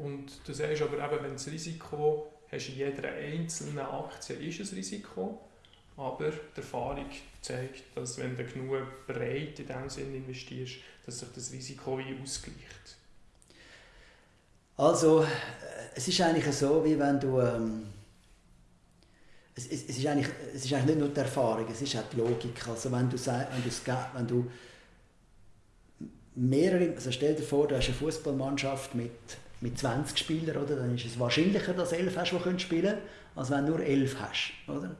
Und du sagst aber eben, wenn das Risiko hast in jeder einzelnen Aktie ist ein Risiko, aber die Erfahrung zeigt, dass wenn du genug breit in diesem Sinne investierst, dass sich das Risiko wie ausgleicht. Also, äh, es ist eigentlich so, wie wenn du... Ähm, es, es, es, ist eigentlich, es ist eigentlich nicht nur die Erfahrung, es ist auch die Logik. Also wenn du, wenn du, wenn du mehrere, also stell dir vor, du hast eine Fußballmannschaft mit, mit 20 Spielern, oder? dann ist es wahrscheinlicher, dass du 11 hast, die spielen können, als wenn du nur 11 hast. Oder?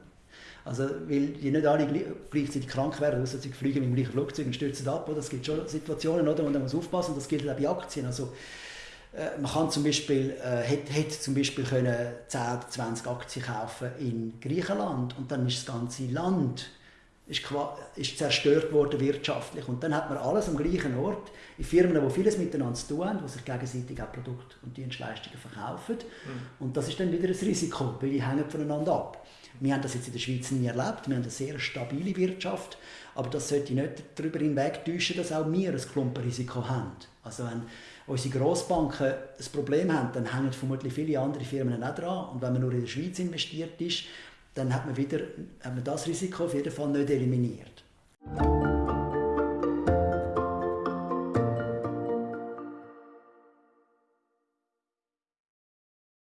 Also, weil die nicht alle gleichzeitig krank werden, außer sie fliegen mit dem gleichen Flugzeug und stürzen ab. Oder? Es gibt schon Situationen, oder, wo man muss aufpassen muss. Das gilt auch bei Aktien. Also, äh, man kann zum Beispiel, äh, hätte, hätte zum Beispiel können 10 oder 20 Aktien kaufen in Griechenland und dann ist das ganze Land ist, ist zerstört worden wirtschaftlich. Und dann hat man alles am gleichen Ort, in Firmen, die vieles miteinander zu tun haben, die sich gegenseitig auch Produkte und Dienstleistungen verkaufen. Mhm. Und das ist dann wieder ein Risiko, weil die hängen voneinander ab. Wir haben das jetzt in der Schweiz nie erlebt. Wir haben eine sehr stabile Wirtschaft. Aber das sollte nicht darüber hinwegtäuschen, dass auch wir ein Klumpenrisiko haben. Also wenn unsere Grossbanken ein Problem haben, dann hängen vermutlich viele andere Firmen auch dran. Und wenn man nur in der Schweiz investiert ist, dann hat man wieder hat man das Risiko auf jeden Fall nicht eliminiert.